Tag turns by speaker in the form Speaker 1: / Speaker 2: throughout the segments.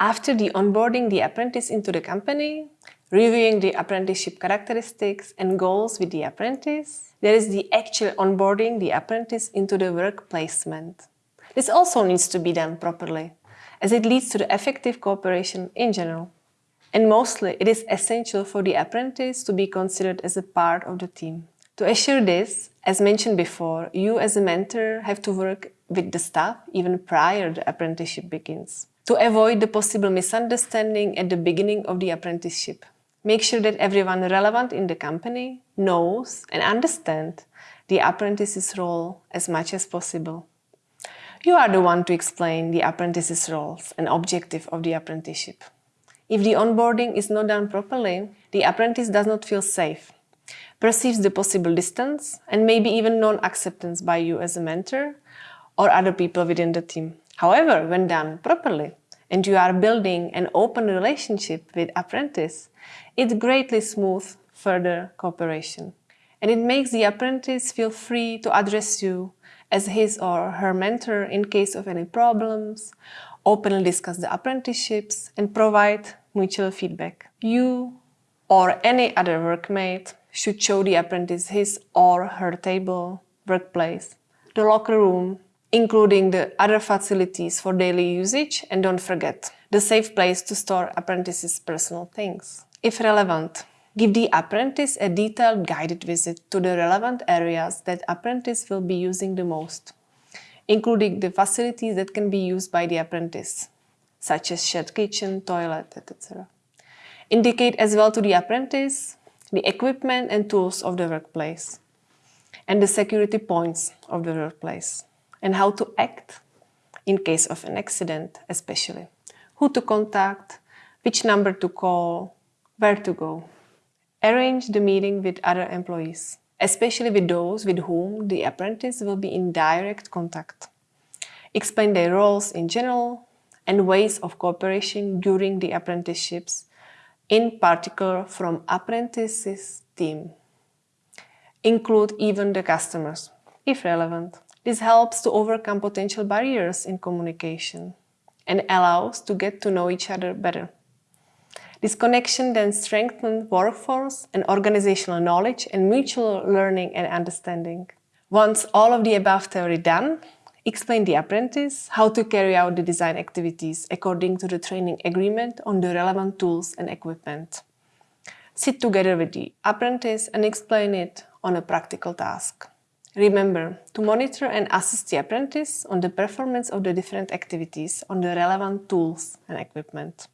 Speaker 1: After the onboarding the apprentice into the company, reviewing the apprenticeship characteristics and goals with the apprentice, there is the actual onboarding the apprentice into the work placement. This also needs to be done properly, as it leads to the effective cooperation in general. And mostly, it is essential for the apprentice to be considered as a part of the team. To assure this, as mentioned before, you as a mentor have to work with the staff even prior the apprenticeship begins. To avoid the possible misunderstanding at the beginning of the apprenticeship, make sure that everyone relevant in the company knows and understands the apprentice's role as much as possible. You are the one to explain the apprentice's roles and objective of the apprenticeship. If the onboarding is not done properly, the apprentice does not feel safe, perceives the possible distance and maybe even non-acceptance by you as a mentor or other people within the team. However, when done properly, and you are building an open relationship with apprentice, it greatly smooths further cooperation. And it makes the apprentice feel free to address you as his or her mentor in case of any problems, openly discuss the apprenticeships and provide mutual feedback. You or any other workmate should show the apprentice his or her table, workplace, the locker room, including the other facilities for daily usage and don't forget, the safe place to store apprentices' personal things. If relevant, give the apprentice a detailed guided visit to the relevant areas that apprentice will be using the most, including the facilities that can be used by the apprentice, such as shared kitchen, toilet, etc. Indicate as well to the apprentice the equipment and tools of the workplace and the security points of the workplace and how to act in case of an accident especially. Who to contact, which number to call, where to go. Arrange the meeting with other employees, especially with those with whom the apprentice will be in direct contact. Explain their roles in general and ways of cooperation during the apprenticeships, in particular from apprentices team. Include even the customers, if relevant. This helps to overcome potential barriers in communication and allows to get to know each other better. This connection then strengthens workforce and organizational knowledge and mutual learning and understanding. Once all of the above theory done, explain the apprentice how to carry out the design activities according to the training agreement on the relevant tools and equipment. Sit together with the apprentice and explain it on a practical task. Remember to monitor and assist the apprentice on the performance of the different activities on the relevant tools and equipment.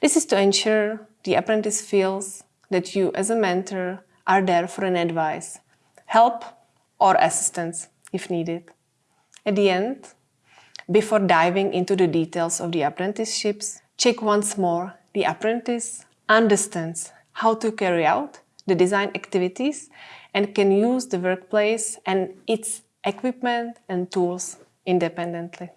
Speaker 1: This is to ensure the apprentice feels that you as a mentor are there for an advice, help or assistance if needed. At the end, before diving into the details of the apprenticeships, check once more the apprentice understands how to carry out the design activities and can use the workplace and its equipment and tools independently.